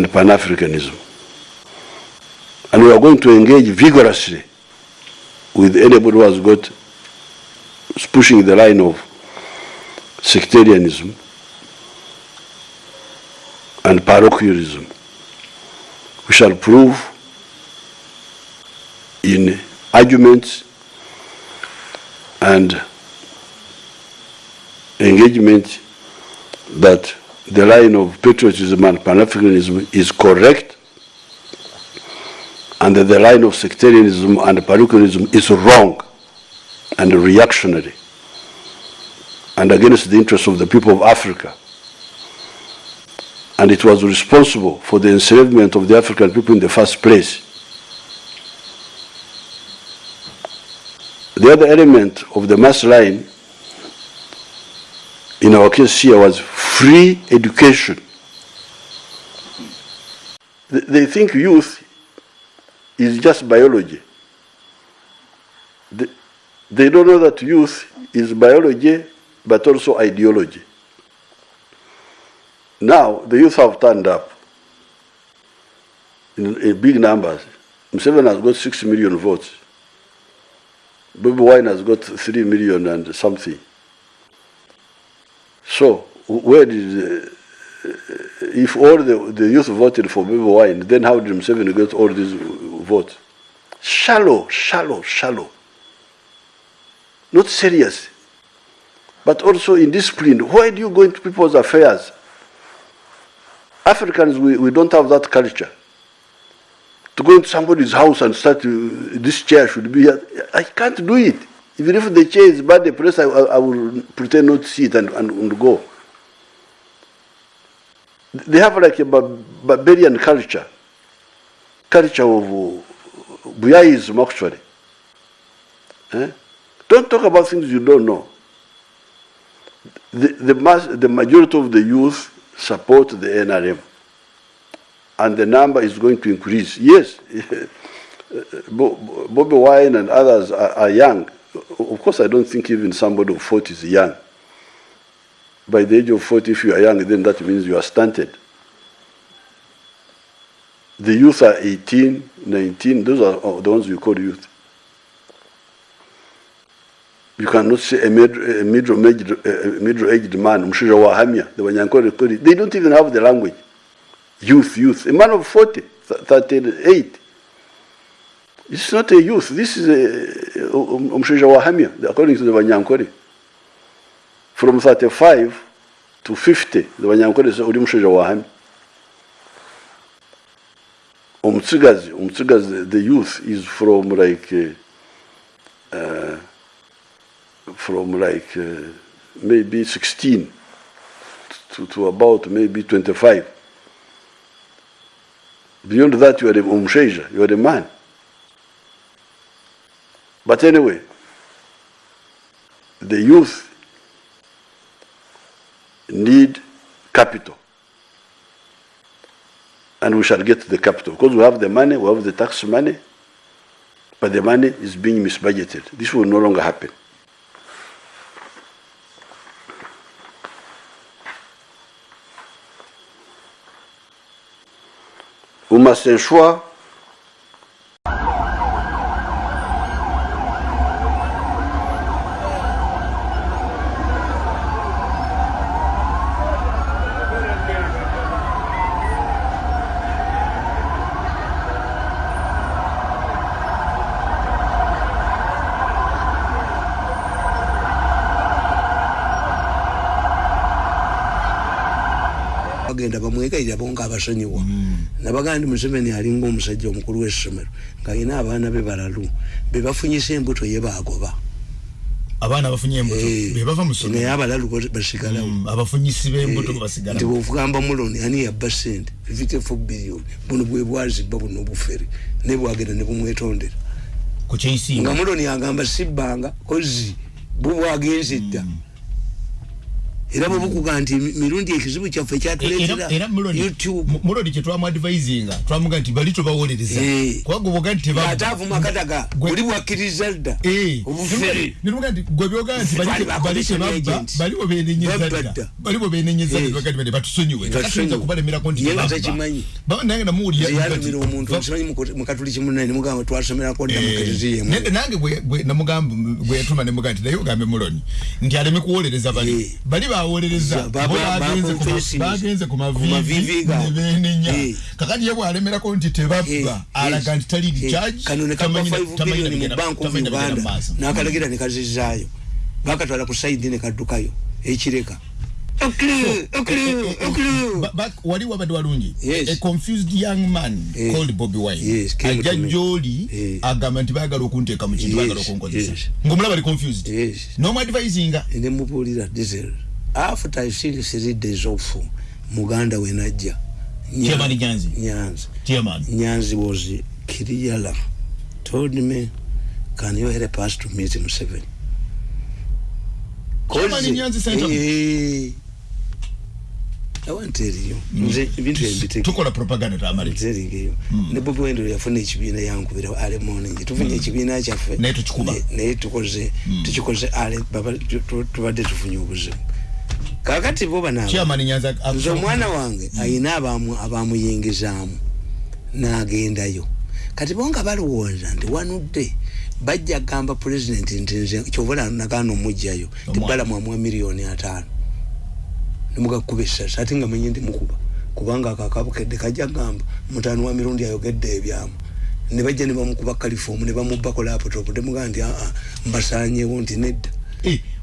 and Pan-Africanism. And we are going to engage vigorously with anybody who has got pushing the line of sectarianism and parochialism. We shall prove in arguments and engagement that the line of patriotism and Pan-Africanism is correct and the line of sectarianism and parochialism is wrong and reactionary and against the interests of the people of Africa. And it was responsible for the enslavement of the African people in the first place. The other element of the mass line in our case here was free education. They think youth is just biology. They, don't know that youth is biology but also ideology. Now, the youth have turned up in, in big numbers. Museveni has got 6 million votes. Bobi Wine has got 3 million and something. So, where did, uh, if all the, the youth voted for Bobi Wine, then how did Museveni get all these votes? Shallow, shallow, shallow. Not serious. But also indisciplined. Why do you go into people's affairs? Africans, we, we don't have that culture. To go into somebody's house and start, to, this chair should be here. I can't do it. Even if the chair is bad, the I, I, I will pretend not to see it and, and, and go. They have like a barbarian culture, culture of Buyaism actually. Eh? Don't talk about things you don't know. The, the, mass, the majority of the youth support the NRM. And the number is going to increase. Yes, Bobby Wine and others are, are young. Of course, I don't think even somebody of 40 is young. By the age of 40, if you are young, then that means you are stunted. The youth are 18, 19, those are uh, the ones we call youth. You cannot say a middle-aged middle middle aged man, they don't even have the language. Youth, youth. A man of 40, 38. It's not a youth. This is a Mshisha Wahamia, according to the Wanyankore. From 35 to 50, the Wanyankore say, Uri Mshisha Wahamia. Umtsigazi, Umtsigazi, the youth is from like, uh, uh, from like uh, maybe 16 to, to about maybe 25. Beyond that, you are a umsheja, you are a man. But anyway, the youth need capital. And we shall get the capital. Because we have the money, we have the tax money, but the money is being misbudgeted. This will no longer happen. We must ensure nga abasonyiwa nabagaa ndi museveni alinga omusajja omukulu w'essomero ng'alina abaana be balalu be bafunyisa embuto ye bagoba abaana bafunye embuto? Be bava mu naye abalalu basigalawo. Abafunyisi b'embuto basigalawo. nti bw'okugamba muloni ani yabba sente fifty four billion. Buno bwe bwazibba buno obufere. Ne bwagenda ne bumwetondera. Nga muloni agamba sibbanga kozi bubwagenze dda era bwebukuga nti mi- mirundi ekizibu kyaffe kyatuleetera era mulodi youtube. Mulodi kyetwamu advisinga twamuga nti bali tobawolereza Eh. kubagoboga nti ate avuma kadaga Gwe- oli bwakkiriza dda Eh. obufere. Niruga nti gwe byoga nti bali- Bali ba bali commission tebabba agent. baliwo benenyeza Babba dda dda. baliwo benenyeza Eh. batusonyiwe. Kubalemerako nti nange namuwulira omuntu nsimanyi mukatuliki munene nimugamba twasomerako dda mukatiziyemu ne- nange namugamba bwe yatuma nemuga nti naye ogambe muloni. Nti aleme kuwolereza bali. Bali ba- bagenze ba- ku mavivi nebenenya kakati ye bwalemerako nti tebabba alaga nti tali recharge kano ne kapa tamanyi- 5 tamanyi billion mu bank of uganda. nakalagira ne kazizaayo bakatwala ku saidi ne kaddukayo ekireka Ba- ba- wali wabadde walungi? A confused young man called Bobby Wine. Ajja gyoli agamba nti baagala okunteeka mu kintu baagala okunkozesa. yes. ng'omulaba ali confused. Yes. nomuadvisinga nemubuulira diesel after i seen three days off muganda we najja Nya- Chairman Nyanzi. nyanzi. Chairman. Nyanzi was kiriyala. Told me can you help us to meet museveni Chairman Kozi- Nyanzi sent him. I want to tell you. Nze ebintu ebiteke tukola propaganda tamale nzeringeyo ne bobi wendero yafuna ekibiina yankubira ale morning. Tufunye ekibiina kyaffe. Naye tukikuba. Ne- naye tukoze tukikoze ale baba tu- tu- tubadde tufunye obuzibu kakati bo bana. Chairman nyanza nze omwana wange ayina abamu abamuyingizaamu n'agendayo. Kati bo nga balowooza nti wanudde bajja gamba pulezidenti nti nze kyobola nagaana omugjayo Omwana. tibalamu amuwa miliyoni ataano. Nemugakuba essasi ate nga menye ndimukuba kubanga akakabukedde kajja gamba mutaano wa mirundi ayogedde ebyamu. Ne bajja ne bamukuba kalifomu ne bamubbako laputopu temugaa nti aa mbasanyewo nti nedda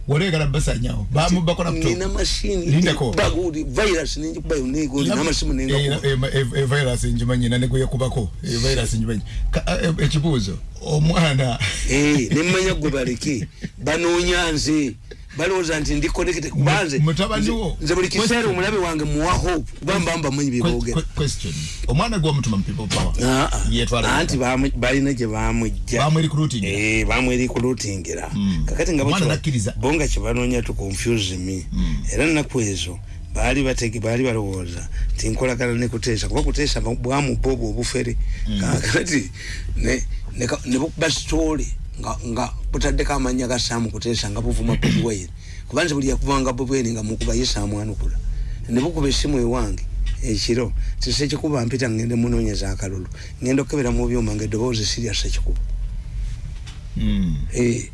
waleegala basanyawo bamubbako nina laptop mashini Lindako. baguli virus nenjikubayo negoli namasimu nengakuba virus njimanyi nanegweyakubako virus njimanyi Ka- eh, eh, ekibuuzo omwana Eh, nemanya gwe baleke banoonya nze balowooza nti ndi connected kubanze mutabani wo. nze buli kiseera omulabe wange muwa hope kuba mba mbamanyi Que- byeboogera que- question. Omwana gwamutuma mu people power Ah, ah. yetwala anti balina gye bamujja bamu recruiting Eh, bamwerikulutingira Mm. kakati nga Omwana bakiwa- nakkiriza. bo nga kyebanoonya tu confuse me. Era nnaku ezo baali batege baali balowooza nti nkolagana ne kuteesa kuba kuteesa ba- bwamubba obwo obufere. Kakati ne- ne nga nga butaddeko amanya ga saamu kuteesa nga buvuma bobi wine kuba nze buli yakubanga bobi wine nga mukuba ye saamwanukula ne bukuba essimu ewange ekiro tisekikuba mpita ngende munoonyeza akalulu ngenda okukebera mu byuma nga eddoboozi sirya sekikuba Mm. Eh,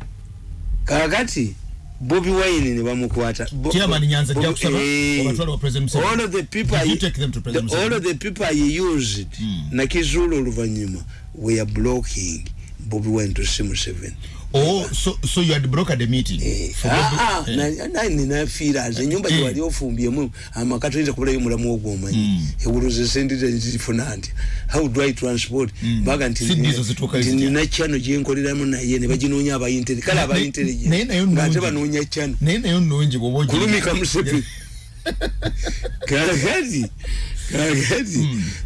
kakati bobi wine ne bamukwata Bo- Chairman Nyanza Bobi- kusaba eh, obatwale wa President Museveni. all of the people you take them to President the- all Museveni? of the people I used Mm. nakizula oluvanyuma were blocking bobi wine to see museveni oh so so you had brokered the meeting For Bobi- eh. ninafiira ze enyumba Eh. gyewali ofumbyemu amaka toyinza kubulayo mulamu ogwomanyi Mm. ewuloza sente zifuna nti how do i transport Mm. baga nti Si ndizo zituuka nti zitya. nina chano gyenkoleramu naye ne baginoonya abayintere kale Naye- abayintere naye nayo ngaate nnungi. banoonya chano naye nayo nungi bwoba ogi- kulumika musepe kakati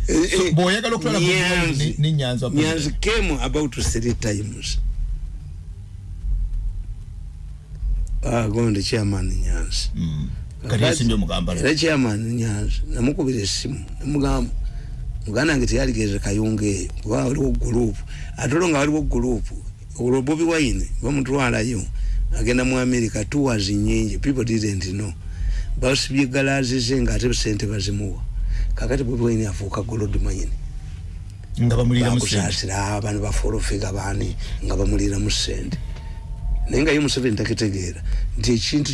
eh, So, eh, bw'oyagala okutwala Nyanzi- came about three times. Agonde chairman nyanzi. Mm. kati yasimbye omugambala era chairman nyanzi. Namukubira essimu namugamba muganda wange teyaligeze kayunga eyo kuba waliwo gurupu ate olwo nga waliwo gurupu olwo bobi wine bamutwalayo agenda mu america tours nyingi people didn't know. Basibye galazi ze ngaate sente bazimuwa kakati wine afuuka nga bamulira mu sente. bakusaasira abantu bafolofiga baani nga bamuliramu sente naye nga ye museveni takitegeera nti ekintu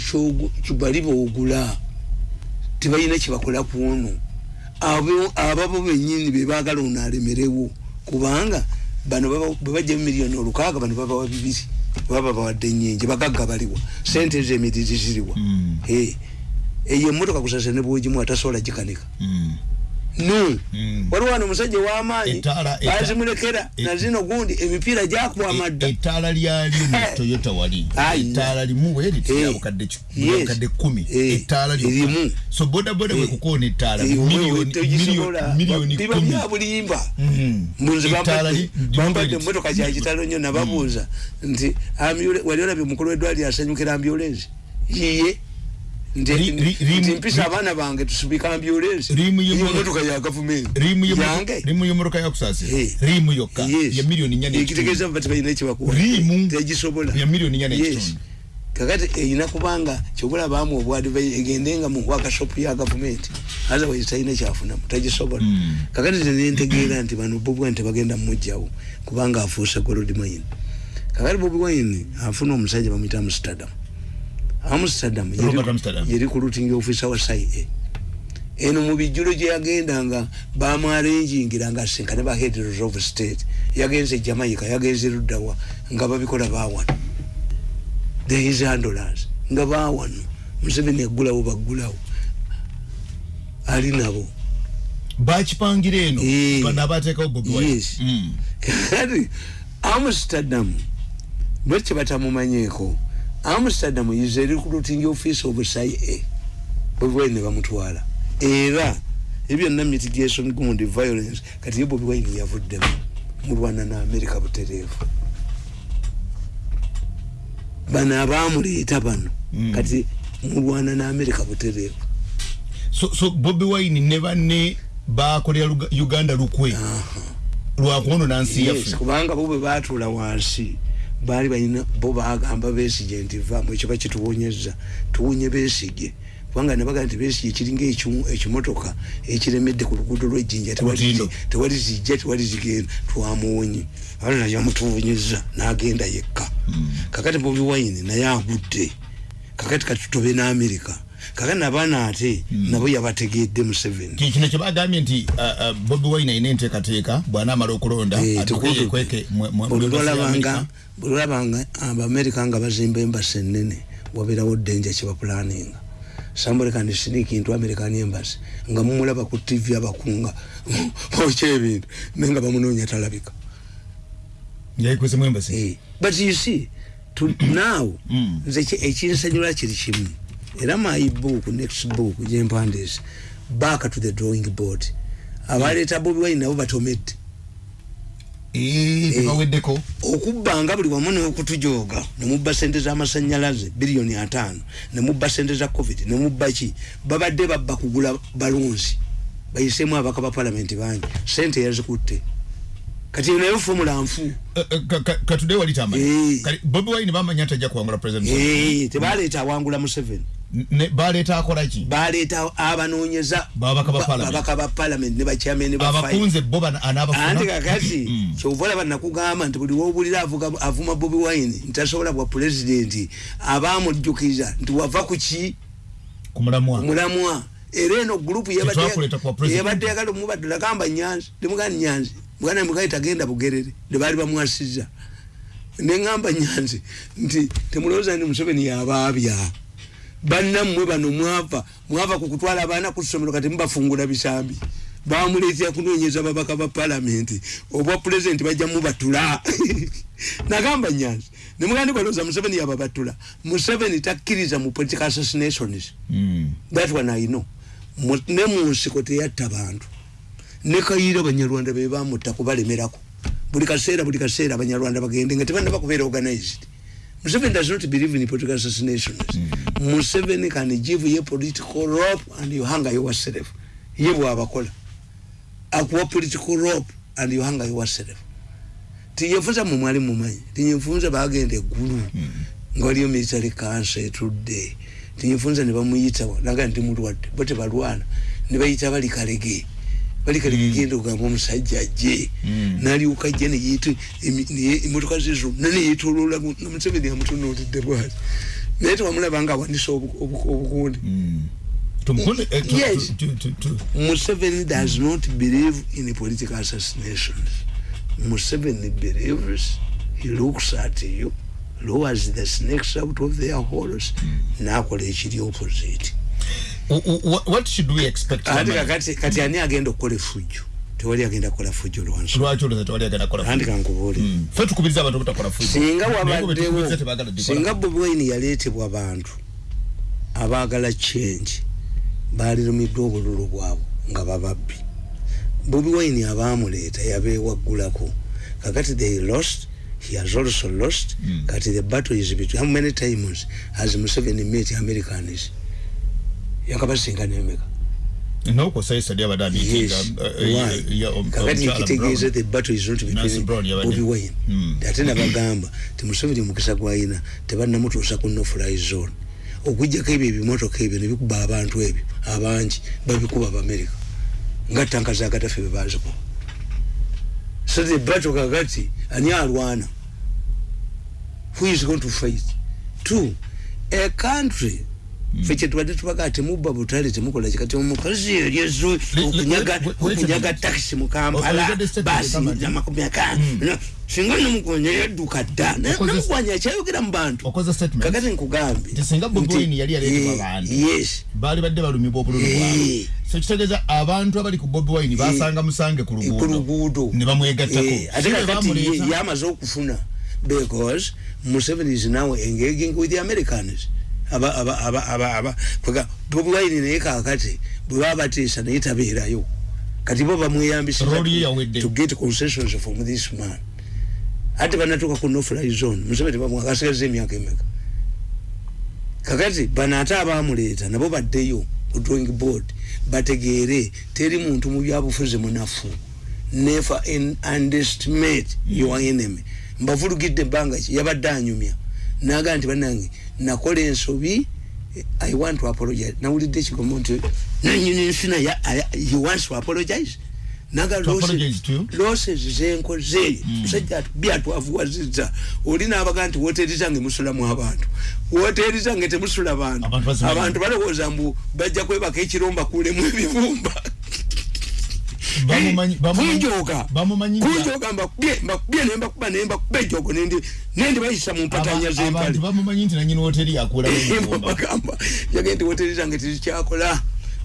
kibali boogula tibalina kyebakola kuno Abo- ababo benyini bebaagala ono alemerewo kubanga bano bwe bajja mu miliyoni olukaaga bano babawa bibiri baba bawadde nyingi bagagga baliwa sente ezo emiriri ziriwa Mm. Eyo emmotoka kusasa ne bwogimu atasobola gikanika Mm. No Mm. waliwo wano omusajja ow'amaanyi bazimulekera e- nazino gundi emipiira gyakuba amadda ettaala lyalyo mu toyota wali ettaala limu weeriti Eh. yabukadde ki- Yes. yabukadde kumi Eh. ettaala lyokka. Erimu. so bodaboda bwe kukoona ettaala Eh, miliyoni wewe tegisobola. miliyoni- miliyoni biba kumi bya bulimba Mhm. mbunzi bambadde emmotoka kyakitalo nnyo nababuuza nti ambule- wali olabye omukulu w'eddwaliro asanyukira ambulensi yiye mpisa abaana bange tusubika y'emmotoka- emotoka ya gavumenti yange? rimu y'omoroka yakusasira Eh. rimu yokka ya milioni nnya ekitegeeza bati balina ekibakuwa Rimu. tegisobola ya milioni nnya Yes. n'ekitundu kakati erina kubanga kyobola baamu obwadivai egendenga mu wakashopu ya gavumenti otherwise talina kyafunamu tagisobola Mm. kakati tenentegeera nti bano bobi wine tebagenda mumugjawo kubanga afuuse gold mine kakati bobi wine afuna omusajja bamwita amsterdam amsterdam. Yeri- ku routing officer wa cia eno mu bijjulo gye yagendanga bamwarenjingira nga asenkane ba headers of state. Yagenze jamaica yagenze luddawa nga babikola bawano the his handlers nga bawano museveni aggulawo baggulawo. Ali nabo. Bakipangira eno Eh. bano abateekawo bobi wine Yes. Mm. kati amsterdam bwekye batamumanyeeko amsterdam is a recruiting office of cia bobi wine ne bamutwala. Era ebyonna mitigation gund violence kati ye bobi wine yavuddemu mulwana na america butereevu. Bano abamuleeta bano Mm. kati mulwana na america butereevu. So so bobi wine ne banne bakolera uganda lukwe? Lwakuwono nsi yes, yaffe. kubanga bo bwe batuula wansi baali balina bo bagamba besige nti vaamu ekyo bakituwonyeza tuwonye besige kubanga nebagaa nti besige kiringa ekimotoka ekiremedde ku luguudo lwejjinja tewali zijja tewali zigenda twamuwonye. Ate naye amutuwonyeza n'agenda yekka. Kakati bobi wine naye agudde. Kakati katutobe n'amerika kakati nabaana ate nabo yabategedde museveni. Ki- kino kyebagambye nti uh, uh, bobi wine ayina enteekateeka bw'anaamala okulonda Eh, mu- mu- mu buli embassy ya lwalabanga America. buli lwalabanga abamerika nga bazimba embasi enene wabeerawo ddenja kyebapulaninga somebody can sneak into american embassy nga mumulaba ku tv abakunga okya ebintu naye nga bamunoonya talabika. Yayikwesemu embasi Eh, but you see to now Mm. nze ki- ekinsanyula kiri kimu era my book next book gyempandiise back to the drawing board. Abaleeta bobi wine nabo batomedde. Tebaweddeko okubbanga buli wamu n'okutujooga nemubba sente z'amasanyalaze biliyoni ataano nemubba sente za covid nemubba ki? Babadde babba kugula balunzi bayiseemu abaka ba palamenti bangi. Sente yazikutte. Kati naye fomula nfu. Eh, eh, ka- ka- katudde wali tamanyi Eh. Kati bobi wine bamanya nti ajja kuwangula president Eh, tebaleeta awangula museveni baleeta akola ki baleeta abanoonyeza Babaka ba Parliament. palamenti ne bakyameni ba five. abakunze bo bana- anti anaabafuna kakati Mm. kyova olaba nakugamba nti buli wobulira avuga- avuma bobi wine ntasobola bwa pulezidenti abamujjukiza nti wava ku ki ku mulamwa mulamwa era eno gurupu Tetwakuleeta kwa president. yabadde yagala omubaddala gamba nyanzi temugani nyanzi mugana mugayi tagenda bugerere nebaali bamwasiza neŋamba nyanzi nti temulowooza nti museveni yabaabya bannammwe bano mwava mwava ku kutwala abaana ku ssomero kati mubafungula bisambi. Bamuleetera kunoonyeza babaka ba palamenti obwa pulezidenti bajja mubatula. Nagamba nyanzi nemugandi balowooza museveni yababatula. Museveni takkiriza mu political assassinations. Mm. that one I know. Ne mu nsiko teyatta bantu. Ne kayira abanyarwanda be bamutta kubalemerako. Buli kaseera buli kaseera abanyarwanda bagende nga tebanaba kubeera organized Museveni does not believe in political assassinations. Museveni can give you political rope and you hang yourself. Ye bw'abakola. Akuwa political rope and you hang yourself. Tinyefunza mu mwali mumanyi. Tinyefunza bagenda eggulu. Nga waliyo military council etudde. Tinyefunza ne bamuyita naga ndi mulwadde. Bo tebalwana. Ne bayita bali kalege. Bali kalege genda okugamba omusajja ajje Mm. nalyoka ajja emotoka ze zonna neyetolola museveni amutunuulidde bwati naye tewamulaba nga awanisa obu- obu- obukundi Mm. Tumukunde- eh, Yes. Museveni does not believe in political assassinations. Museveni believes, he looks at you, lowers the snakes out of their holes, nakola ekiri opposite. What should we expect Ate Amani? kakati kati ani agenda okukola effujjo? Tewali agenda kukola ffujjo lwansi. lwaki olowooza tewali agenda kukola Andi fujo? kankubuulire. Mm. ffe tukubiriza abantu obutakola fujo. singa wabaddewo gikola. singa bobi wine yaleetebwa bantu abaagala change baalirumiddwa obululu bwabwe nga bababbi bobi wine abaamuleeta yabeewaggulako kakati they lost he has also lost Mm. kati the battle is between how many times has museveni met americans yakabasinga nemeka nokosa isa lyabadde amitinga kakati ekitegeeza the battle is not between bobi wine. Hmm. ate nabagamba ti museveni omukisa gwayina tebannamutuusa ku nofly zone. Okujjako ebyo ebimotoka ebyo nebikuba abantu ebyo abangi babikuba abamerika nga tanka zagatafe bebazikuba so the battle kakati ani alwana? Who is going to fight? Two a country fe kyetubadde tubagaa temubba butale temukola kikati omukazi eryezo Le- okunyaga le- wait a okunyaga minute. takisi mu Oh, kampala oh, the basi statement amakumi akana singa nomugonya yadduka dda Na- Okoze- namugonya akyayogera mu bantu okoze statement. Kakati nkugambye singa Bobi nti- Wine yali aleetebwa Eh, bantu. yes. Baali badde balumibwa obululu Eh. bwabwe so kitegeeza abantu abali ku bobi wine basanga musange ku ku luguudo luguudo ne bamwegattako Eh, ate Si bwe kakati bamuleeta. ye- yamaze okufuna because museveni is now engaging with the americans wine naye kakati bwe baba bateesa naye tabeerayo. Kati bo bamweyambisa Role ye yawedde. to get concessions from this man. Ate banatuuka ku nofly zone. Museveni bamwakasigaza emyaka emeka? Kakati bano ate abamuleeta nabo baddeyo ku drawing board bategeere teri muntu mu byabufuzi munafu. Never underestimate your enemy. Mbavulugidde ebbanga ki? Yabadde anyumya naga nti banange nakola ensobi i want to apologize. Nawulidde ekigomo nti nanyini nsina he wants to apologize. Naga losses zenkoze. Musajja byatwavuwazizza oli nabaga nti woteri zange musulamu abantu. Woteri zange temusula bantu. Abantu balowooza mbu bajja kwebaka ekiromba kulemu ebibumba kunjoga bamumanyi nti- kunjoga mbakubye mbakubye nembakuba nembakuba ejogo nendi nendi bayisa mu mpatanya Aba- zempale abantu bamumanyi nti nanyini woteri yakulamu emibumba bagamba yagenda nti woteri zange tezikyakola.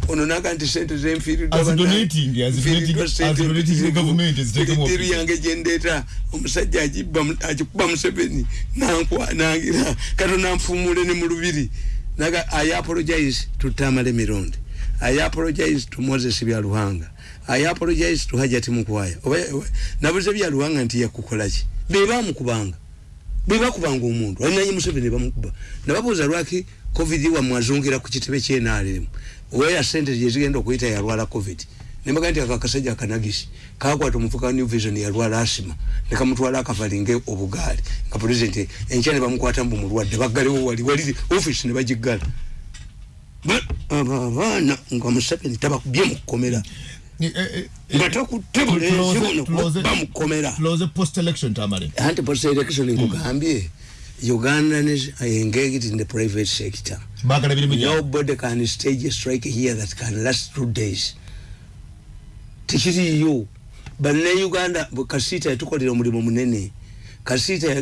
Ono naga nti sente zenfiiriddwa Azidonating, azidonating- azidonating ne government eziteekemu teritori office. yange gyendeeta omusajja agibba mu- agikuba museveni nankwa nangira. Katonda nfumule ne mu lubiri. Naga i apologize to tamale mironde. I apologize to moses byaluhanga i apologize to hajati oba- nabuze byaluhanga nti yakukolaki bebamukubanga. Bwebakubanga omuntu. Alinanyi museveni bamukuba. Nababuuza lwaki covid wamwe azungira ku kitebe kyenalemu weya sente gyezigenda okuyita yalwala covid? Nembaga nti akakasajja akanagisi kakwata omufuka wa new vision yalwala asima nekamutwala akavalinge obugaali. Nga pulezidenti enkya ne bamukwata mbu mulwadde baggalewo wali wali ofisi ne bagiggala. Ba- abo abaana nga museveni tabakubye mukukomera Eh, eh, eh, nga takutte bulenzi buno bamukomera tuloze post election tamale anti post election nkugambye uganda is engaged in the private sector. Nobody can stage a strike here that can last two days. Tekiriyo banne uganda bwe kasiita yatukolera omulimu munene.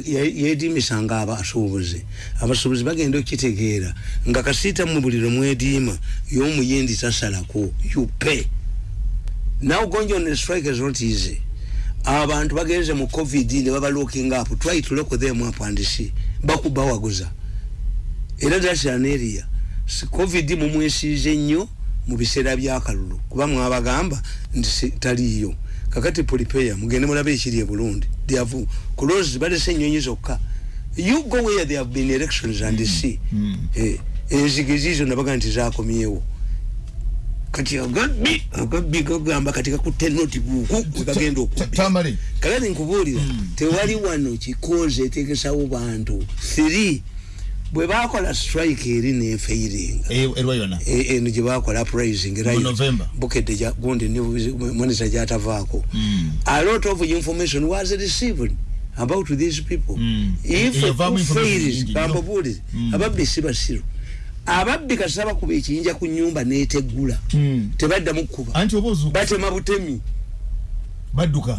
Ya- yediimisanga abasuubuzi abasuubuzi bagenda okitegeera nga kasiita mu buli lwe mwediima y'omuyindi tasalako you pay now going on a strike is not easy. Abantu bagenze mu covid ne baba looking up. Try to look them up and see. Bakubawaguza era that's an area. Si covid mumwesiize nnyo mu biseera byakalulu kuba mwabagamba nti si- taliiyo. Kakati polipeya mugende mulabe ekiri e burundi they have closed balese ennyonyi zokka. You go where there have been elections and see. Eh, enzige ziizo nabaga nti zakomyewo kati agabbi agabbi gagamba kati gakutte notibuuku wegagenda okubbi. Tamale kakati nkubuulira tewali wano kikoze etegesawo bantu. Three bwe bakola strike eri nenfeiringa erwa yona E- eno gye bakola uprising bukedde gundi monisa gyatavaako. A lot of information was received about these people. Mm. if fails nyingi nnyo. bambabuulire ababbi si basiru ababbi kasita bakuba ekiyinja ku nyumba neteggula. Mm. tebaddamu kukuba batema butemi. Badduka?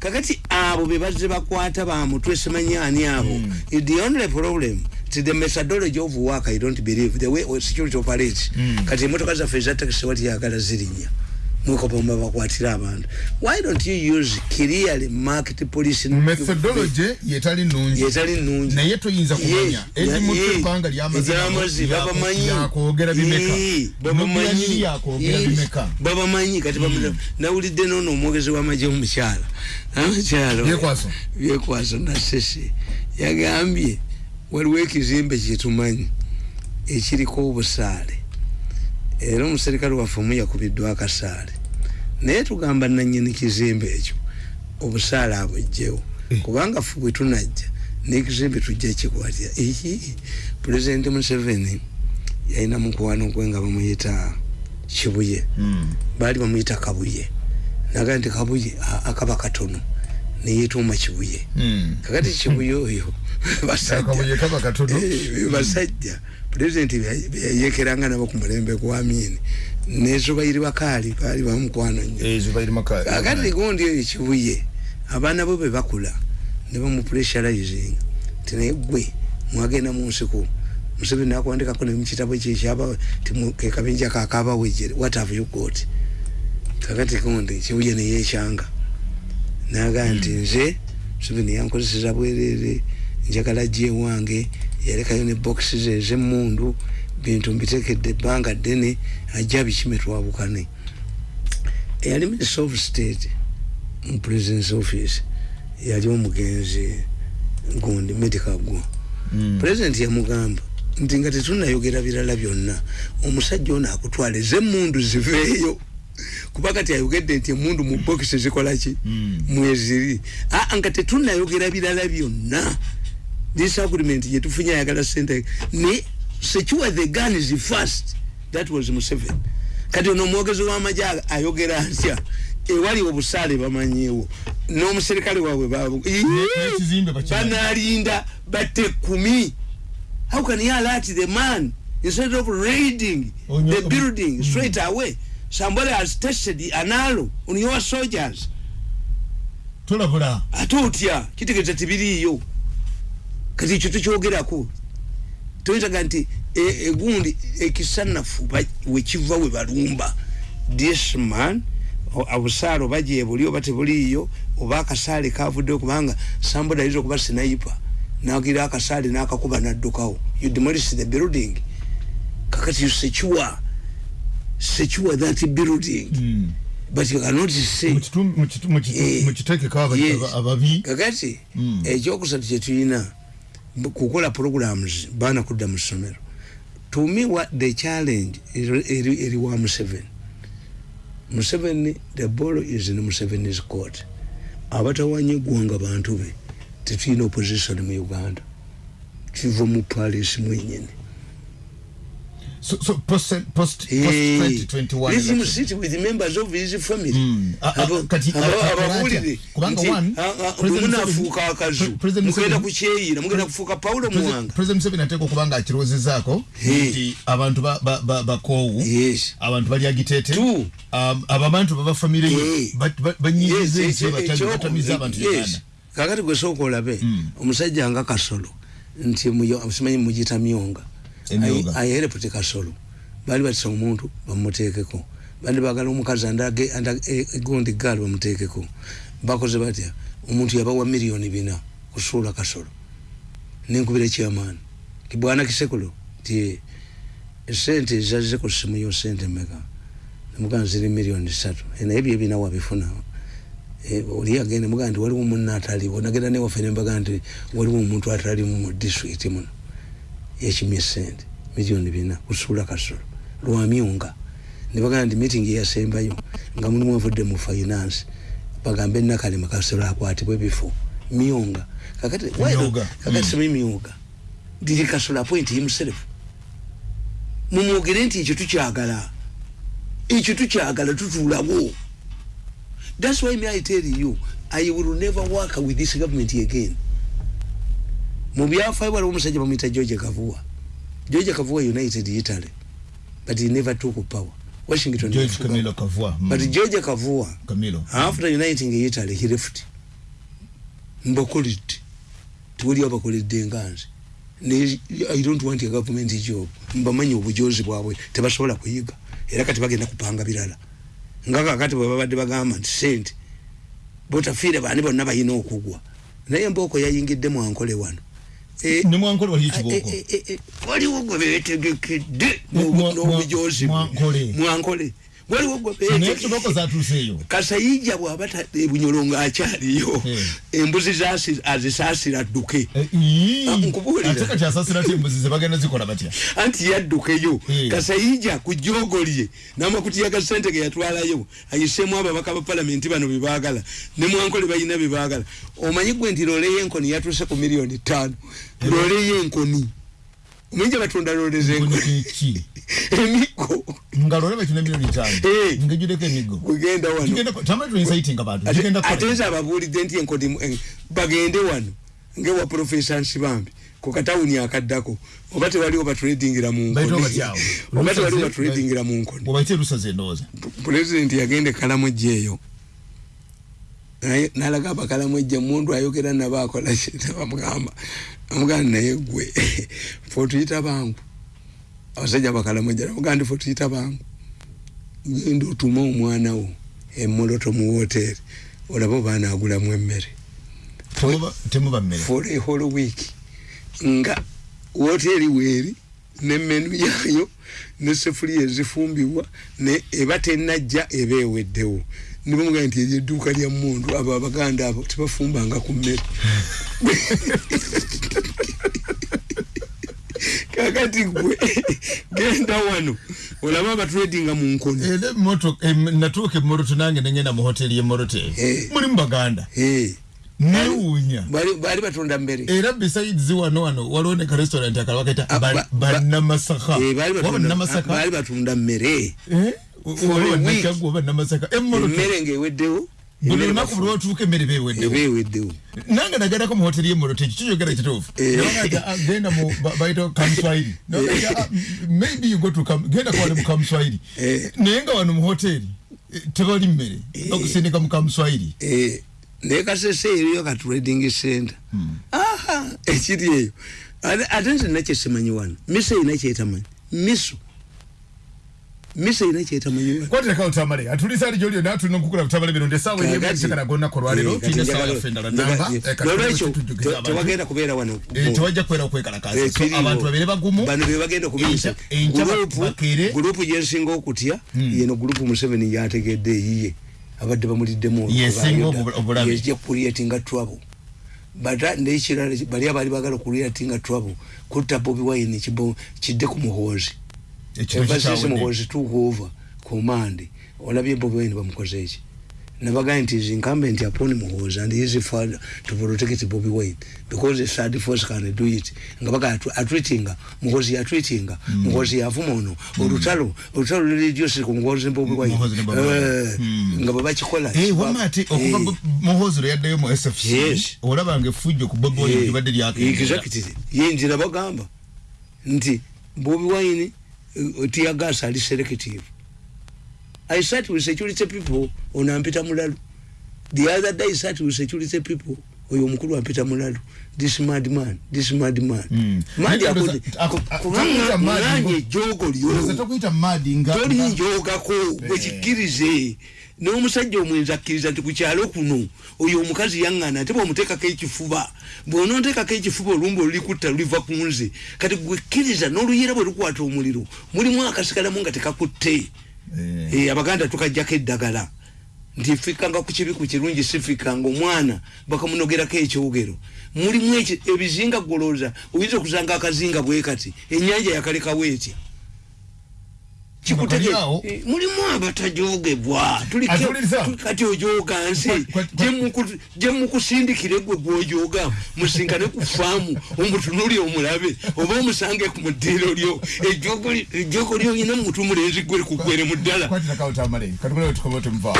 Kakati abo be bazze bakwata bamutwe simanyi ani abo? Mm. the only problem ti the methodology of work i don't believe. The way security operates. Mm. kati emotoka zaffe eza taxi wati yagala zirinya mwekopamba bakwatira abantu. Why don't you use clearly market police methodology yetali nungi. Yetali nungi. Naye toyinza kumanya. ezimu yeah, ebbanga eryamazi babamanyi yakwogera bimeka. Nomuyaniri yakwogera bimeka. Babamanyi kati bamu- nawulidde nono omwogezi w'amagye omukyala. Amukyala Byekwaso. byekwaso nasese. Yagambye waliwo ekizimbe kyetumanyi ekiriko obusaale era omuserikale waffe omu yakubiddwa akasaale. Naye tugamba nanyini kizimbe ekyo obusaale abwejjewo Eh. kubanga ffe bwe tunajja n'ekizimbe tujja kikwatya ehi pulezidenti museveni yalina mukwano gwe nga bamuyita kibuye. Mm. baali bamuyita kabuye. Naga nti kabuye akaba katono neyetuuma kibuye. Mm. kakati kibuye oyo katono. Eh, basajja pulezidenti beyayekeranga nabo ku mulembe gwa amini nezubairi bakaali baali bamukwano nnyo. Ezo bayiri maka kakati gundi oyo kibuye abaana bo be bakula ne bamupressurizing. Ti naye gwe mwagenda mu nsiko museveni nakuwandikako ne mukitabo kyekyaba kekabinja kakabawejere what have you got? Kakati gundi kibuye neyekyanga naga nti nze museveni yankozeseza bwerere njagala gye wange yalekayo ne boxes ezemundu bintu mbitekedde ebbanga ddene ajja bikime twabukane. Eyali minister of state mu president's office yali omugenzi gundi medical gwo Mm. president yamugamba nti nga tetunayogera birala byonna omusajja ono akutwala ezemundu ziveeyo. Kuba kati ayogedde nti emundu mu bokisi zikolaki Mm. mweziri. Aa nga tetunayogera birala byonna this agreement gyetufunye ayagala sente. Ne secure the guns first. That was museveni. Kati ono omwogezi w'amagye aga- ayogera atya? Ewali obusaale bamanyiwo. N'omuserikale waabwe banalinda batte kumi. How can you alert the man instead of raiding Onyo- the building straight away? Somebody has tested an arrow on your soldiers. Tolabula. Ate otya? Kitegeeza tibiriiyo kati ekyo tukyogerako toyitaga nti e- egundi ekisanafu wekiva we balumba this man o- obusaale oba gyebuli oba tebuliiyo oba akasaale kavuddeyo kubanga somebody ayinza okuba sinayipa nagira akasaale n'akakuba naddukawo you demolish the building kakati you secure secure that building Mm. but you cannot say Mu kitu- mu kitu- mu kitu- Eh, mu kiteekeko aba- yes. aba- ababi kakati Mm. ekyokusatu kyetulina kukola programs baana kudda mu ssomero. To me what the challenge eri- wa museveni. Museveni the ball is in museveni's court. Abatawanya eggwanga bantu be tetulina opposition mu uganda. Kiva mu palace mwenyini so, so post, post, post Hey, 2021 let him election. sit with members of his family Mm. A- a- Abo- kati- abo- atya? Kubanga one, a- a- President bwe Museveni- munaafuuka akazu Pre- President mugenda Museveni- kukyeyira mugenda kufuuka pawulo President- muwanga president museveni ateeka okuba nga akirowoozezaako Hey. nti abantu ba- ba- ba- bakoowu Yes. abantu bali agiteete Two. um, ababantu baba famire Hey. ye ba- ba- banyiikiza Yes, batami- ekyo- batamiza abantu yes. uganda kakati gwe sooka olabe Mm. omusajja nga kasolo nti muyo- simanyi mugita myonga Emyonga. ayereputi kasolo baali batisa omuntu bamuteekeko. Bandi bagala omukazi e- egundi gaali bamuteekeko. Bakoze batya omuntu yabawa miliyoni bina kusuula kasolo. Nenkubira ekyamaani kibwana kisekulo ti esente ezazze ku simu yo sente meka nemugana ziri miliyoni satu naye byo ebina wabifuna. Eh, oli agenda mugaa nti waliwo munna ataliwo. Nagenda newaffe nembaga nti waliwo omuntu atalimu mu district muno yakimye sente. Miliyoni bina kusuula kasolo. Lwamyunga nebagaa nti meeting yasembayo nga mulimu avudde mu finance. Bagambe nakalema kasolo akwatibwa ebifo myunga. Kakati not? Myunga. kakati simi myunga. Did kasolo appoint himself mumwogere nti ekyo tukyagala. Ekyo tukyagala tutuulawo. That's why me i tell you i will never work with this government again mu byafaayo waliwo omusajja bamuyita george kavuwa george kavuwa united italy. But he never took power. Washington george camilo kavua. Mm. but george kavuwa camilo. after uniting italy he left. Mbakoledde tewali abakoledde nganze Ne- i don't want a government job. Mbamanyi obujozi bwabwe. Tebasobola kuyiga. Era kati bagenda kupanga birala. Nga kakati bwe babadde bagamba nti sente. Botafiire bani bonna balina okugwa. Naye embooko yayingidde mwankole wano Eh, ne mwankole waliyo ekibooko eh, eh, waliwo gwe betegekedde mwa- n'obujozi. Mwankole. Kasayija bw'aba ebunyolo ng'akyaliyo Eh. embuzi azisaasira dduke Eh. Ah, anti yaddukeyo. Eh. kasayija ku jogo lye n'amakutiya ga sente ge yatwalayo ayisemu ababaka ba palamenti bano bebaagala ne mwankole balina bebaagala omanyi gwe nti loole y'enkoni yatuuse ku miliyoni ttaano. Loole y'enkoni. Omanyi gye batunda loole z'enkoni emiggo nga lole bakina miliyoni tano. Eh. ngejudeko emigo. Kugenda wano. Tamale tuinsaitinga bantu Ate- tugenda ate kukola nze ababuulidde nti enkodi eh, bagende wano. Ngewa profesa nsibambi ku katawuni akaddako. Oba tewaliwo batredingira mu Bayita nkoni. batyawo. oba tewaliwo Lusaze- batredingira mu nkoni. Bwebaite lusaze endowooza pulezidenti yagenda ekalamujja eyo. Naye- nalaga abakalamujja mundu ayogera nabo akola kinabamugamba amugamba naye gwe fe otuyita bangu abasajja bakalamujja namugamba ndi fe otuyita bangu. Genda otuma omwana wo emoloto mu woteeri olaba oba anaagulamu emmere. For a whole week. Nga woteeri weeri ne menu yaayo ne sefuliya ezifumbibwa ne eba tenajja eba eweddewo. Nibamugaa nti eryo edduuka lya mundu abo abaganda abo tebafumbanga ku mmere kakati gwe genda wano. Olaba abatredinga mu nkoni era emotoka natuuka emoroto nange nengenda mu hoteri y'emorote Eh. mulimu baganda. Eh, newuunya bali bali batunda mbere. Era besides wano wano waliwo ne ka restaurant akala bakaita Ah, ba- ba- bannamasaka Eh, bali waba batunda- mmere oba a week. bannakyaggwa oba namasaka emoroto emmere ngaeweddewo buli emmere lunaku bafu- buli lwotuuka emmere beweddewo eba eweddewo nange nagendako mu hoteri y'emoroto ekyo kiyogera kituufu Eh. Ah, genda mu ba- bayita kamuswahili Nabagamba, ah, maybe you go to Kam- genda kwale mu kamuswahili Eh. naye nga wano mu hoteri eh, tebali mmere okusindika mu kamuswahili Eh, naye kasese eriyo ka trading center. Aha ekiri eyo. Ate ate nze nakyesimanyi wano. Miso erina kyetamanyi miso miso erina kyetamanyi wano kwatira utamale atulisa ali jolio na tulina kukula utamale bino Kakati- eyesekana gonna kolwa lero Eh, tulina kati essaawa njagala- yaffe endala njagala- namba. Nolwekyo abantu. tewagenda kubeera wano. Eh, tewajja kubeera okwekalakaasa Eh, so kiriwo. abantu babeere bagumu. Bano bebagenda okubiyisa Enkya- enkya Gurupu- bakere. gurupu gyensinga okutya yeno gurupu museveni yategedde eyiye abadde bamuliddemu olwo Yesinga kuba obu- obulabe. yejja kucreatinga trouble. Bata nekirala bali abali bagala kucreatinga trouble. Kutta bobi wine kibo kidde ku muhoozi Took over command olabye bobi wine bamukoze eki nabagaa nti is incumbent upon muhoozi and his father to protect bobi wine because a third force can do it. Nga baga atwitinga muhoozi yatwitinga muhoozi yavuma ono olutalo olutalo lirijosi ku muhoozi bobi wine. Eh, Mm. nga bwebakikola Eh, wamma ate okuva Eh. Bo- muhoozi lwe yaddayo mu sfc Yes. olabanga effujjo ku bobi wine libadde lyakendera. Exactly. Yinzira bagamba. Nti bobi wine tiyagasa ali selective i sat with security people ono ampita mulalu. The other day I sat with security people oyo omukulu ampita mulalu. This mad man this mad man. Mm. madi takuyita mad kubanga ngo- ejogo Ndoza lyo tokuyita madi nga tolinjogako bwekikkirize n'omusajja omwenzi akkiriza nti ku kyalo kuno oyo omukazi yaŋŋana ate bw'omuteekako ekifuba. Bw'onooteekako ekifuba olumba olulikutta luliva ku nze. Kati gwekkiriza n'oluyira bwe lukwata omuliro mulimu akasigalamu nga tekakutte. Eh. Eh, abaganda tukajjako eddagala nti fikanga ku kibi ku kirungi sifikanga omwana. Bakamunogerako ekyogero mulimu ebizinga golooza oyinza okusanga akazinga bwe kati ennyanja yakalekawo etya mulimu abatajogebwa. Tulike- Atuliriza. tu- kati ojoga nsi. Gye mukusindikire gwe gwojoga musinkane ku faamu omutunuli omulabe oba omusange ku muddiiro lyo. Ejogo ejogo lyoyina mutu mulenzi gwe kugwere mu ddala. Kwatira ka utamale katukole tukobe tumva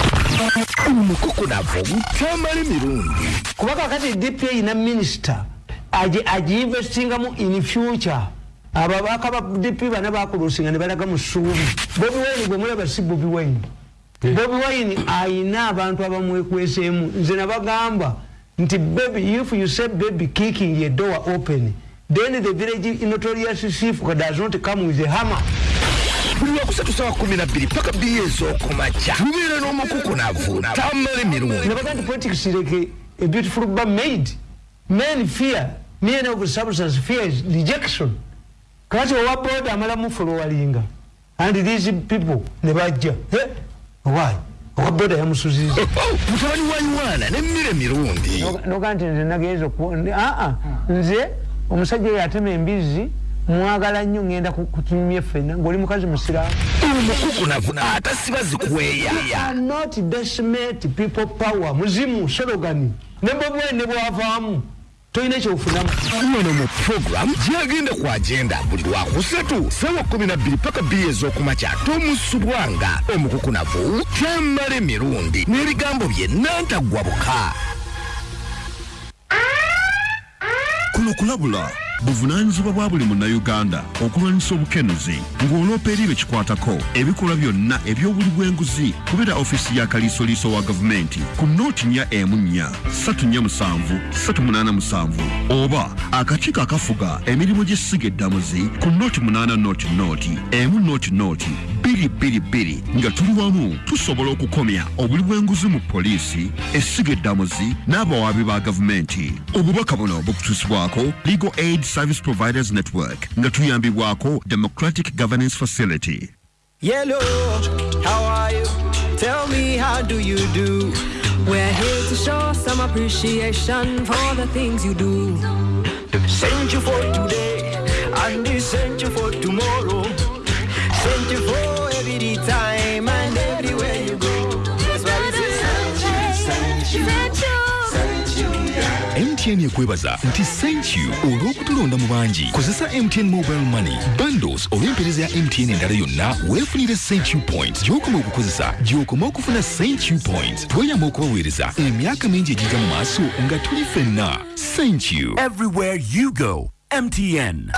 omukukunavu obutamala emirundi kuba kakati dp eyina minisita agiinvestingamu in future ababaka ba dp bana bakulusinga ne balaga mu ssuubi. Bobi wine gwe mulaba si bobi wine. Bobi wine ayina abantu abamwekweseemu. Nze nabagamba nti baby if you say baby kicking a door open then the village notorious chief does not come with a hammer. Buli lwakusatu sawa kumi na bbiri paka bbiri ez'okumakya. Tubeere n'omukukunavu tamala emirundi nabaga nti politics like a beautiful bar made. Men fear men of substance fear is rejection kati owa boda amala mufolowalinga and these people ne bajja. Eh, why? Owa boda yamusuziza mutabani wa yuwana nemmere mirundi. Noga nti nze nagenza oku- ndi- aa nze omusajja oyo atema embizi mwagala nnyo ngenda ku- kutumya ffenna ngaoli mukazi musiraamu. Omukukunavu atasiba zikweya cannot decimate people power muzimu sologani ne bobwe ne bwavaamu tolina kyofunamu wano mu program gyagenda ku agenda buli lwakusatu sawa 12 paka bbiri ez'okumakya tomusubwanga omukukunavu kyamala emirundi n'ebigambo bye nantaggwa buka kuno kulabula buvunaanyizibwa bwa buli munnayuganda okulwanyisa obukenuzi ng'oloopa eri bekikwatako ebikolwa byonna eby'obuli bw'enguzi kubera ofiisi ya kaliisoliiso wa gavumenti ku nooti nnya emu nnya 347 387 oba akakiiko akafuga emirimu gy'essiga eddamuzi ku nooti 8 nooti nooti emu nooti nooti 222 nga tuli wamu tusobola okukomya obuli bw'enguzi mu poliisi essiga eddamuzi n'abawaabi ba gavumenti. Obubaka buno bukutuusibwako legal aid service providers network nga tuyambibwako democratic governance facility Yellow, how are you? Tell me, how do you do? We're here to show some appreciation for the things you do. Sent you for today, and they sent you for tomorrow. Sent you for every time and everywhere you go. That's why we say, Sent you, sent you, mtn ekwebaza nti thank you. Olw'okutulonda mu bangi kozesa mtn mobile money. Bundles olw'empeereza ya mtn endala yonna weefunire thank you point gy'okoma okukozesa gy'okoma okufuna thank you point tweyamba okubaweereza emyaka mingi egiga mu maaso nga tuli ffenna. Thank you. Everywhere you go, MTN.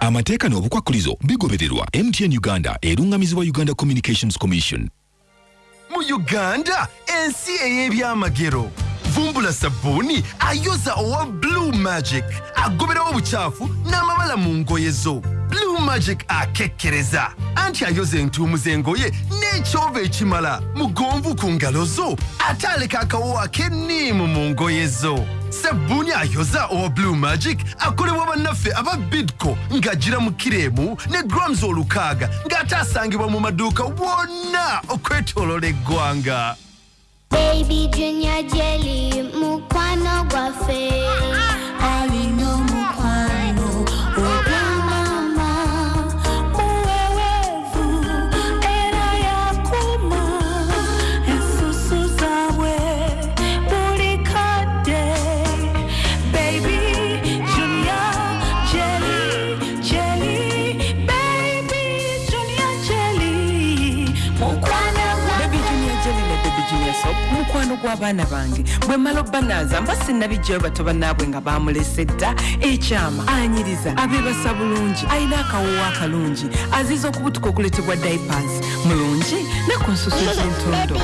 amateeka n'obukwakkulizo bigobererwa. Mtn uganda erungamizibwa uganda communications commission Mu Uganda, ensi ey'ebyamagero. Vumbula sabbuuni ayoza owa Blue Magic agoberawo obukyafu n'amabala mu ngoye zo. Blue Magic akekkereza anti ayoza entuumu z'engoye n'ekyova ekimala mugonvu ku ngalo zo ate aleka akawo ak'enniimu mu ngoye zo. sabbuuni ayoza owa blue magic akolebwa bannaffe aba bidco ng'agira mu kireemu ne grams olukaaga ng'ate asangibwa mu maduuka wonna okwetoolola eggwanga Baby Junior Jelly, mukwano gwaffe. Bwe mmala obbanaaza mba sinnabijjayo bato bannaabwe nga baamulese dda ekyama anyiriza abeebasa bulungi alina akawoowo akalungi aziza okubutuka okuleetebwa diapers mulungi ne ku nsusu z'entondo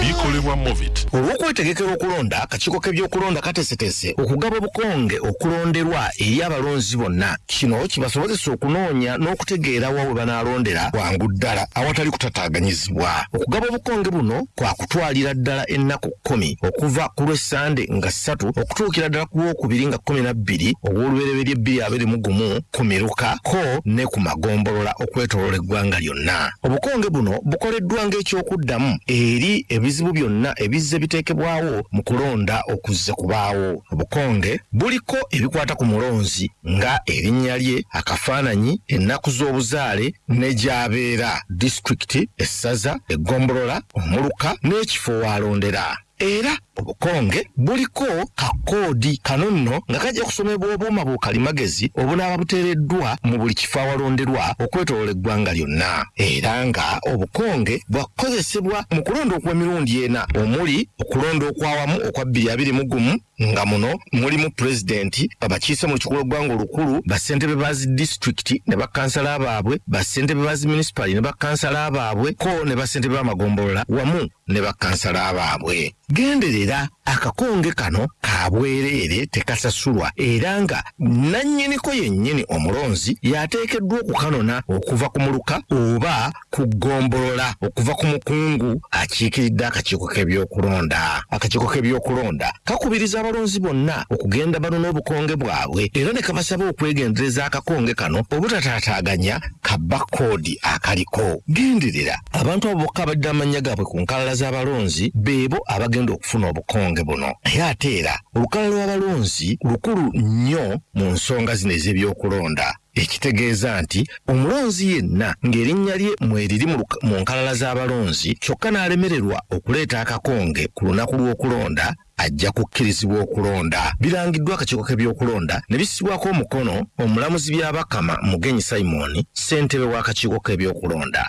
bikolebwa movit olw'okwetegekera okulonda akakiiko k'ebyokulonda kateeseteese okugaba obukonge okulonderwa eri abalonzi bonna. Kino kibasobozesa okunoonya n'okutegeera wa we banaalondera bwangu ddala awatali kutataaganyizibwa. Okugaba obukonge buno kwa kutwalira ddala ennaku kkumi okuva ku lw'essande nga ssatu okutuukira ddala ku lwokubiri nga kkumi na bbiri ogw'olubereberye bbiri abiri mu gumu ku miruka ko ne ku magombolola okwetoolola eggwanga lyonna. Obukonge buno bukoleddwa ng'ekyokuddamu eri ebizibu byonna ebizze biteekebwawo mu kulonda okuzze kubaawo. Obukonge buliko ebikwata ku mulonzi nga erinnya lye akafaananyi ennaku z'obuzaale ne gy'abeera. Disitulikiti essaza eggombolola omuluka n'ekifo waalondera era obukonge buliko kakoodi kano nno nga kajja kusomebwa obuuma bukalimagezi obunaaba buteereddwa mu buli kifo awalonderwa okwetolola eggwanga lyonna. Era nga obukonge bwakozesebwa mu kulonda okw'emirundi ena. Omuli okulonda okwawamu okwa bbiri abiri mu gumu nga muno mulimu pulezidenti abakiise mu lukiko lw'eggwanga olukulu bassentebe ba zi disitulikiti ne bakansala baabwe bassentebe ba zi minisipali ne bakansala baabwe ko ne bassentebe b'amagombolola wamu ne bakansala baabwe. Gendereza era akakonge kano ka bwereere tekasasulwa era nga nannyiniko yennyini omulonzi yateekeddwa okukanona okuva ku muluka oba ku ggombolola okuva ku mukungu akiikiridde akakiiko k'ebyokulonda. Akakiiko k'ebyokulonda kakubiriza abalonzi bonna okugenda banona obukonge bwabwe era ne kabasaba okwegendereza akakonge kano obutataataaganya kabba koodi akaliko. Genderera abantu abo bokka abadde amannya gaabwe ku nkalala z'abalonzi beebo abagenda okufuna obukonge buno. Naye ate era olukalala lw'abalonzi lukulu nnyo mu nsonga zino ez'ebyokulonda. Ekitegeeza nti omulonzi yenna ng'erinnya lye mweriri mu nkalala z'abalonzi kyokka n'alemererwa okuleeta akakonge ku lunaku lw'okulonda ajja kukkirizibwa okulonda. Birangiddwa akakiiko k'ebyokulonda ne bissibwako omukono omulamuzi byabakama mugenyi simon ssentebe w'akakiiko k'ebyokulonda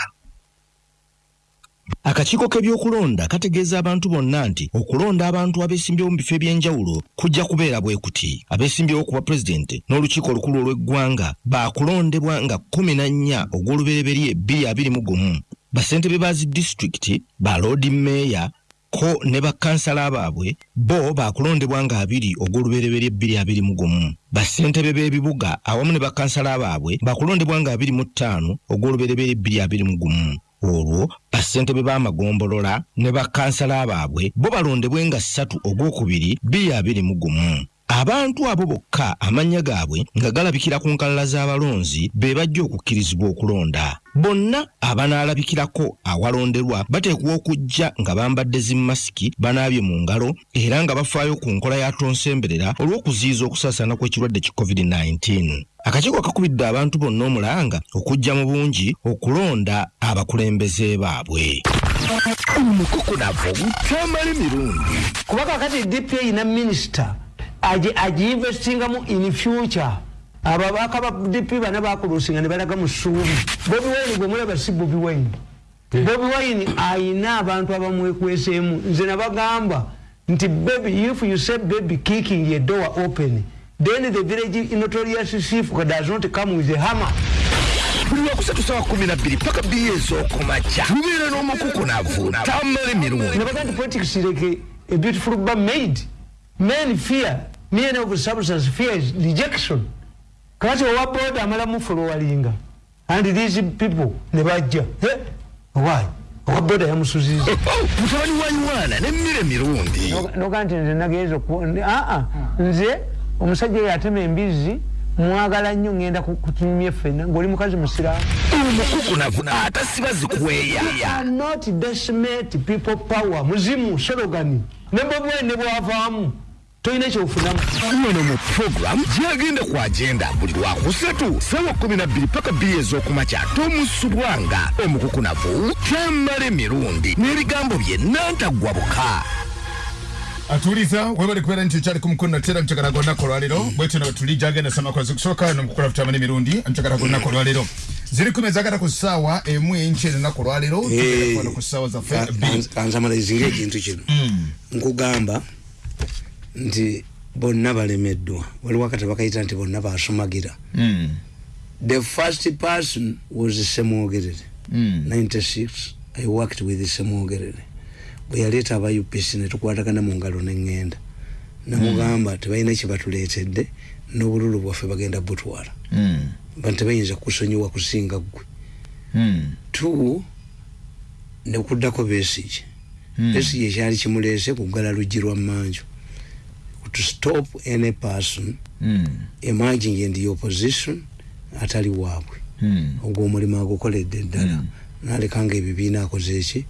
akakiiko k'ebyokulonda kategeeza abantu bonna nti okulonda abantu abeesimbyewo mu bifo eby'enjawulo kujja kubeera bwe kuti. Abeesimbyewo ku bwa pulezidenti n'olukiiko olukulu olw'eggwanga baakulondebwa nga kkumi na nnya ogw'olubereberye bbiri abiri mu gumu. Basentebe ba zi disitulikiti ba loodi mmeeya ko ne bakansala baabwe bo baakulondebwa nga abiri ogw'olubereberye bbiri abiri mu gumu. Basentebe b'ebibuga awamu ne bakansala baabwe baakulondebwa nga abiri mu ttaano ogw'olubereberye bbiri abiri mu gumu olwo basentebe b'amagombolola ne bakansala baabwe bo balondebwe nga ssatu ogwokubiri bbiri abiri mu gumu. Abantu abo bokka amannya gaabwe nga galabikira ku nkalala z'abalonzi be bajja okukkirizibwa okulonda bonna abanaalabikirako awalonderwa bateekwa okujja nga bambadde zimasiki banaabye mu ngalo era nga bafaayo ku nkola ya tonsemberera olw'okuziyiza okusaasaana kw'ekirwadde ki covid-19. Akakiiko kakubidde abantu bonna omulanga okujja mu bungi okulonda abakulembeze baabwe. Omukukunavu butamala emirundi kuba kakati dpa ina minisita agiinvestingamu in future ababaka ba dp bana bakulusinga ne balaga mu ssuubi. Bobi wine gwe mulaba si bobi wine. Bobi wine ayina abantu abamwekweseemu. Nze nabagamba nti baby if you say baby kicking a door open then the village notorious chief does not come with a hammer. Buli lwakusatu sawa kumi na bbiri paka bbiri ez'okumakya. Tubeera n'omukukunavu tamala emirundi. Nabaga nti politics like a beautiful bar made. Men fear. Men of substance fear is rejection kati owa boda amalamu folowalinga and these people ne bajja. Why? Owa boda yamusuziza. Mutabani wa ywana n'emmere emirundi noga nti nze nagenza aa nze omusajja oyo atema embizi mwagala nnyo ngenda kutumya ffenna ng'oli mukazi musiraamu. Omukukunavu atasiba zikweya not decimate people power. Muzimu sologani ne bobwe ne bwavaamu tolina kyofunamu wano mu puroguramu gyagenda ku agenda buli lwakusatu sawa kumi na bbiri paka bbiri ez'okumakya tomusubwanga omukukunavu tamala emirundi n'ebigambo bye nantaggwa buka. Atuliza webale kubeera nti okyali ku mukono natera mukyagala gonnako olwaleero bwetyo no tuli gyagenda samakozi kusooka nomukukula futamana emirundi mukyagala gonnako olwaleero ziri kumi ezagala ku ssaawa emu enki enaku olwaleero kwano ku ssaawa zaffe kansamalizinga ekintu kino. Nkugamba nti bonna balemeddwa. Waliwo akatabo bakayita nti bonna basumagira Mm. the first person was semwogerere Mm. 96 i worked with semwogerere bwe yaleeta aba upc netukwatagana mu ngalo neŋŋenda namugamba tebalina kyebatuleetedde n'obululu bwaffe bagenda butwala. Mm. ba tebayinza kusonyiwa kusinga ggwe. Two nekuddako besige. Mm. besige ekyali kimuleese kugala luggi lwa mmanju to stop any person Mm. emerging in the opposition atali waabwe. Mm. ogwo omulimu agukoledde ddala. Nalekanga ebibiina akoze eki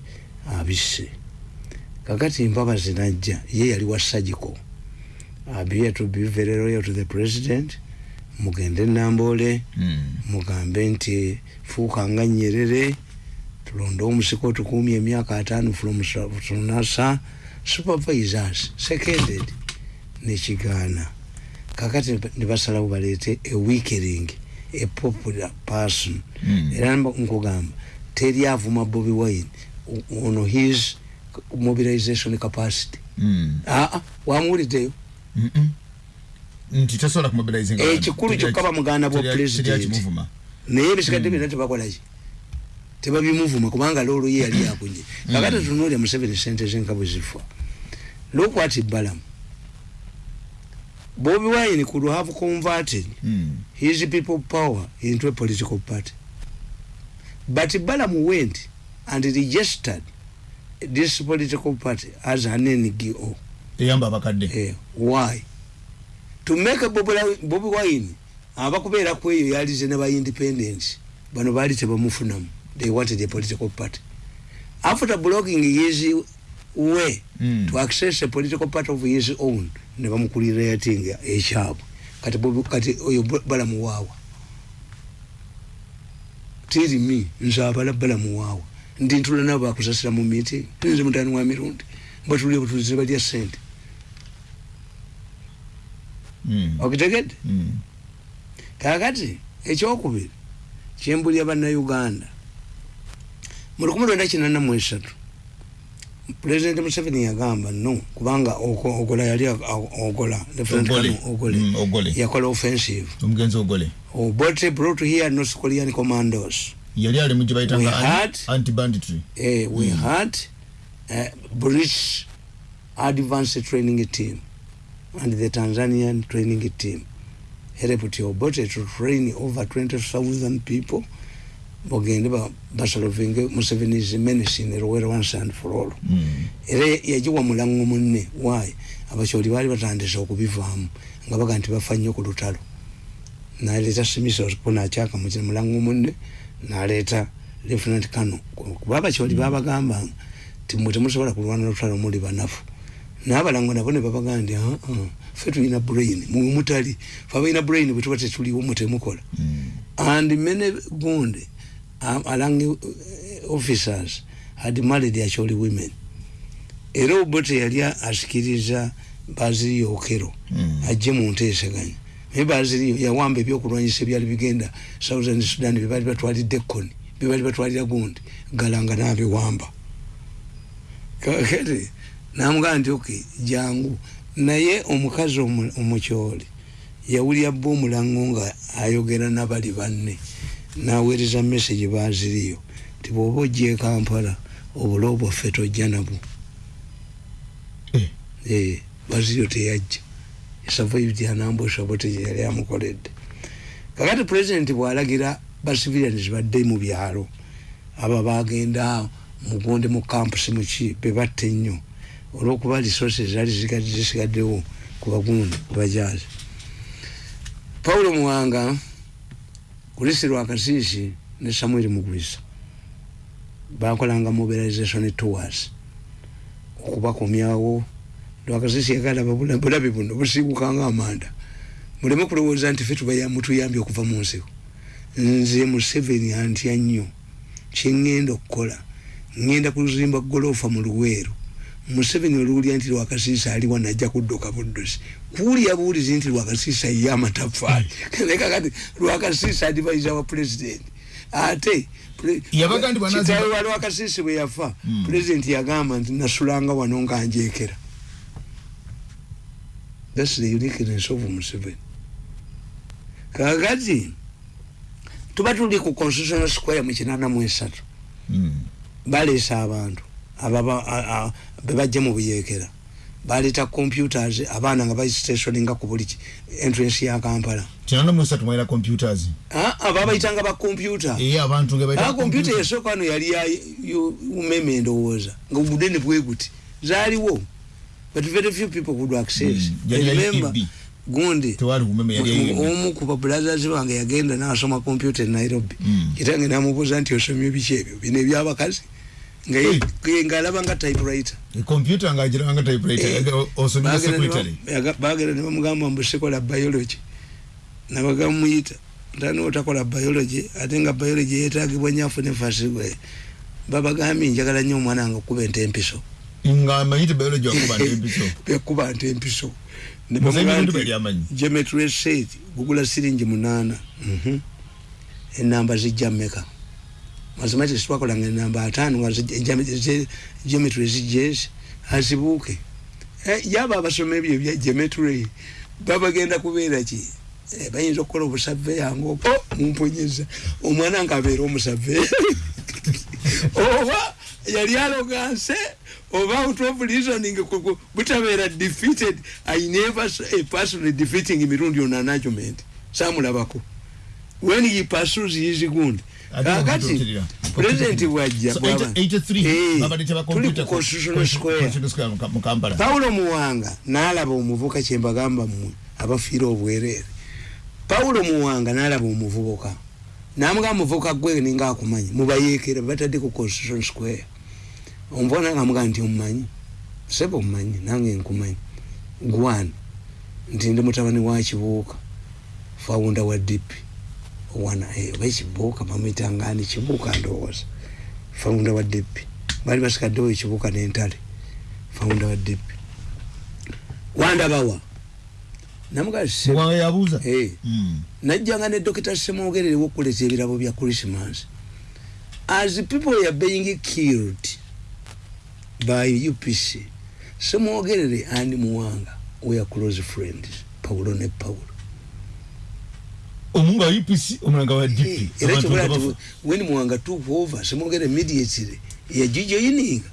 abisse. Kakati mpabazi najja ye yali wa sagiko abie to be very loyal to the president mugende nambole Mm. mugambe nti fuuka nga nyerere tulonde omusiko tukumye emyaka ataano from sa- from nasa supervisors seconded nekigaana kakati nibasalawo baleete a weakering a popular person. Mm. era nkugamba teri avuma bobi wine ono his mobilization capacity. Aa wamuwuliddeyo ekikulu kyokka bamuganda bwa kimuvuma naye ebisigadde byonna tebakolaki tebabimuvuma kubanga loolo ye yali yakunye kakati tunuulya museveni sente ze nga bwe zifa look what balamu bobi wine could have converted Mm. his people power into a political party. But balamu went and registered this political party as an ngo Eh, why? To make bobi wine abakubeera ku eyo yalize ne ba independence bano baali tebamufunamu. They wanted a political party. After blocking his way Mm. to access a political party of his own ne bamukulira yatinga ekyabwe. Kati kati oyo Ba- balamu waawa tiri mi nze abala balamu waawa ndi ntula nabo bakusasira mu meeting. Nze mutani wa mirundi. Batulire butulize balya sente Mm. okitegedde Mm. kakati ekyokubiri kyembulya bannayuganda. Mu lukumi lwenda kinana mu esatu pulezidenti museveni yagamba no kubanga ogola yali ogola Ogole. Mm, ogole. Yakola offensive. Omugenzi ogole. Obote brought here north korean commandos. Yali ali mu gye We bayitanga had- anti banditry eh, we mm. had uh, british advanced training team and the tanzanian training team. Helped obote to train over 20000 people bagende ba- basolovinge museveni's menace in rwera once and for all. Mm. era yagiwa mulango munne. Wayi abakyoli baali batandise okubivaamu nga baga nti bafa nnyo ku lutalo. Naleeta simisopo nakyaka mu mulango munne naleeta lieutenant kano kuba abakyoli babagamba ti mwe temusobola kulwana lutalo muli banafu. Nabalango nabo ne babagaa nti "Ah, ah, ffe tulina brain mwe mutali. Fe abalina brain bwe tuba tetuliwo mwe temukola. Mm. and many gundi um, along officers had married actually women. Era obote yali asikiriza baziriyo okero Mm. ajje mu nteeseganya naye baziriyo yawamba ebyokulwanyisa ebyali bigenda southern sudan byebaali batwalidde koni byebaali batwalira gundi galanga nabiwamba kakati namugamba nti ok jangu naye omukazi omu- omukyoli yawulira bba omulango nga ayogera nabali banne naweereza message baziriyo ti bwoba ojja e kampala obula obwaffe tojja nabwo. Eh. Eh, baziriyo teyajja. Survived anambusha bote gye yali amukoledde kakati pulezidenti bwalagira bacivilians badde mu byalo. Abo bagenda mugonde mu campusi muki bebatta ennyo. Olwokuba resources zali zigadde zisigaddewo ku bagundi ku bajazi. Paulo muwanga kulisi lwakasiisi ne samuel mugwisa. Bakolanga mobilization tours okubakomyawo lwakasiisi yagala bulabe buno busiibukanga amanda muleme kulowooza nti fe tubaya- mutuyambye okuva mu nsiko nze museveni antya nnyo. Kyeŋŋenda okukola ŋŋenda kuzimba golofa mu luweero museveni oluwulira nti lwakasiisa aliwa najja kudduka buddusi. Kuwulya buwulizi nti lwakasiisa ye amatafaali nekakati lwakasiisa adivaiza wa pulezidenti ate kitaawe wa lwakasiisi bwe yafa Mm. pulezidenti yagamba nti nasulanga wano nga njekera thats the uniqueness of museveni. Kakati tuba tuli ku constitutional square mu kinana mu esatu. Mm. baleesa abantu bebajja mu buyekera. Baleeta computers abaana nga bastationinga ku buli entrance ya kampala. Kinana mu esatu mwalina computers ababayitanga ba computer. Eyo abantu nga bayita Ah, computer yasooka wano yali ya umeme ndowooza nga obudene bwe guti zaaliwo. But very few people could access. Mm, ya remember gundi omu ku babulazazi bange yagenda nasoma computer e nairobi. Mm. kitange namubuuza nti osomye biki ebyo? Bino ebyabakazi nga ng'alaba nga typewriter. Computer nga agiranga typewriter Eh, yaga- osomera Bagenda ne ba- secretary. yaga- bagenda ne bamugamba mbu sikola biology. Nabagamuyita ntani otakola biology ate nga biology yetagibwa nyafu nefasigwe babagambye njagala nnyo omwana nga okuba ente empiso. Nga amanyi ti biology wakuba ntempiso bekuba nte empiso. Ne Muze bamugamba emirundi nti, bali amanyi. geometry set gugula siringi munaana. Mhm. enamba zijja mmeka mathematics twakolanga enamba ataano nga geometry- zi- geometry zijjeezi azibuuke. Eh, yaba abasoma ebyo ebya geometry babagenda kubeera ki? Eh, bayinza okukola obusaveya ngaopo mumponyeza omwana nga abeera omusaveya oba yali aloganse oba out of reasoning butabeera defeated. I never saw a person defeating mirundi on an argument samulabako when he pursues his gund Ate kakati okutuukirira. president bwajja So, bwaba- 83 babadde teba tuli ku constitutional square. Constitutional pawulo muwanga n'alaba omuvuka kyembagamba mmwe abafiira obwereere pawulo muwanga n'alaba omuvubuka. Namugamba muvubuka gwe ninga akumanyi mubayeekera batadde ku constitution square. Omuvuka nange amugaa nti omumanyi? Sebe omumanyi nange nkumanyi. Gwan nti ndi mutabani wa kibuuka fawunda wa dipi wana eh, oba ekibuuka bamwitangani kibuuka ndowooza. Fawunda wa dipi baali basikaddewo ekibuuka n'entale. Fawunda wa dipi wandabawa namugaa Muwanga yabuuza? Eh. Mm. najjanga ne dokita semwogerere wokuleta ebirabo bya christmas. As people are being killed by upc semwogerere and muwanga we are close friends paulo ne paulo omunga wa upc omulanga wa Eh, dp era Abantu kyobola nga nti bafa. when muwanga took over semwogere immediately yagijoyininga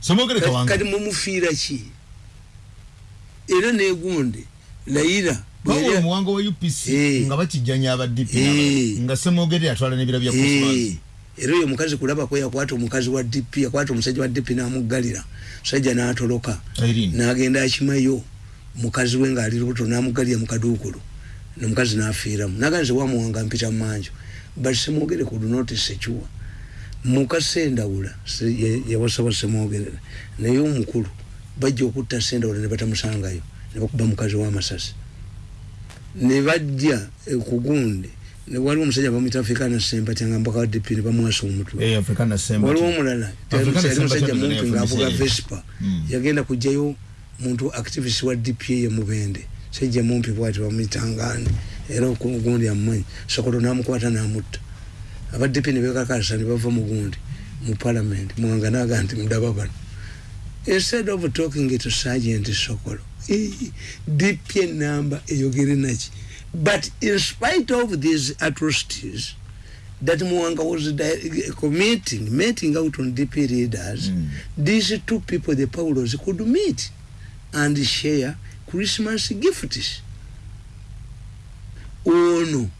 somogere kati kawanga mumufiira ki era negundi layira bwe bawula yali- omuwanga wa upc Eh. nga bakijjanya aba dp Eh. nga semogere atwala n'ebira bya Eh, christmas era oyo omukazi kulabako yakwata omukazi wa dp yakwata omusajja wa dp namuggalira musajja natoloka Irene. nagenda akimayo mukazi we ngaali lubuto namuggalira mukaduukulu nomukazi nafiiramu. Naganze wamuwanga mpita mumanjo but semwogere ku lunotisi ekiwa mukasendawula se- ye- yawasaba semwogerere. Naye omukulu bajja okutta sendawula ne batamusangayo ne bakuba mukazi w'amasasi ne bajja kugundi waliwo omusajja bamwita afrikana sempati nga mbaka wa dp ne bamwasa omutwe. Eh, waliwo omulala musajja mumpi ngaavuga vespa. Mm. yagenda kugjayo muntu activist wa dpa ye mubende. Sajja mumpi bwati bamwitangani era ogundi amumanyi. Sokoto namukwata namutta. Aba dp ne bekakasa ne bava mugundi mu parliament. Mwanga naga nti mudaba bano. Instead of talking to sergeant sokolo eh, dp enamba eyogere naki. But in spite of these atrocities that Mwanga was committing, meting out on DP leaders, these two people, the Paulos, could meet and share Christmas gifts. Ono